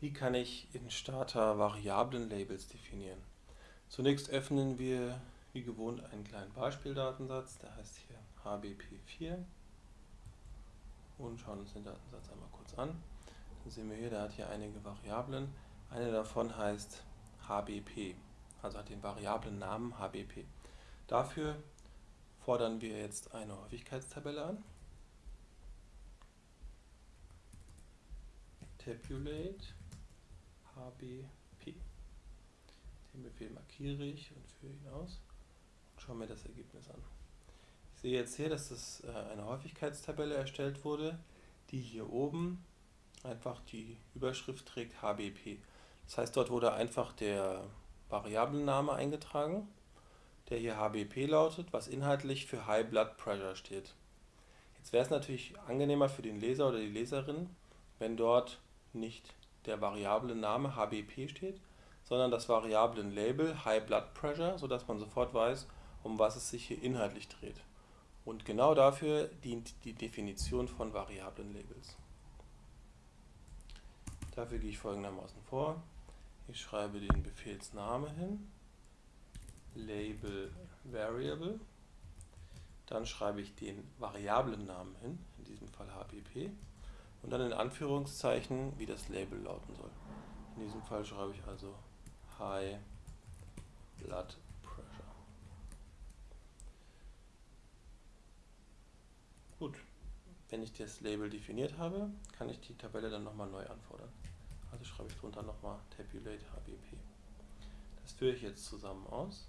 Wie kann ich in Starter Variablen-Labels definieren? Zunächst öffnen wir wie gewohnt einen kleinen Beispieldatensatz, der heißt hier HBP4 und schauen uns den Datensatz einmal kurz an. Dann sehen wir hier, der hat hier einige Variablen. Eine davon heißt HBP, also hat den Variablennamen HBP. Dafür fordern wir jetzt eine Häufigkeitstabelle an. Tabulate HBP. Den Befehl markiere ich und führe ihn aus und schaue mir das Ergebnis an. Ich sehe jetzt hier, dass das äh, eine Häufigkeitstabelle erstellt wurde, die hier oben einfach die Überschrift trägt HBP. Das heißt, dort wurde einfach der Variablenname eingetragen, der hier HBP lautet, was inhaltlich für High Blood Pressure steht. Jetzt wäre es natürlich angenehmer für den Leser oder die Leserin, wenn dort nicht der Variablen-Name HBP steht, sondern das Variablen-Label High Blood Pressure, sodass man sofort weiß, um was es sich hier inhaltlich dreht. Und genau dafür dient die Definition von Variablen-Labels. Dafür gehe ich folgendermaßen vor. Ich schreibe den Befehlsname hin, Label Variable, dann schreibe ich den Variablennamen hin, in diesem Fall HBP, und dann in Anführungszeichen, wie das Label lauten soll. In diesem Fall schreibe ich also High Blood Pressure. Gut, wenn ich das Label definiert habe, kann ich die Tabelle dann nochmal neu anfordern. Also schreibe ich drunter nochmal Tabulate HBP. Das führe ich jetzt zusammen aus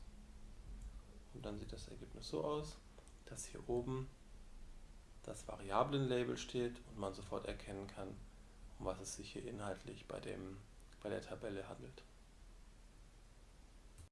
und dann sieht das Ergebnis so aus, dass hier oben das Variablenlabel steht und man sofort erkennen kann, um was es sich hier inhaltlich bei, dem, bei der Tabelle handelt.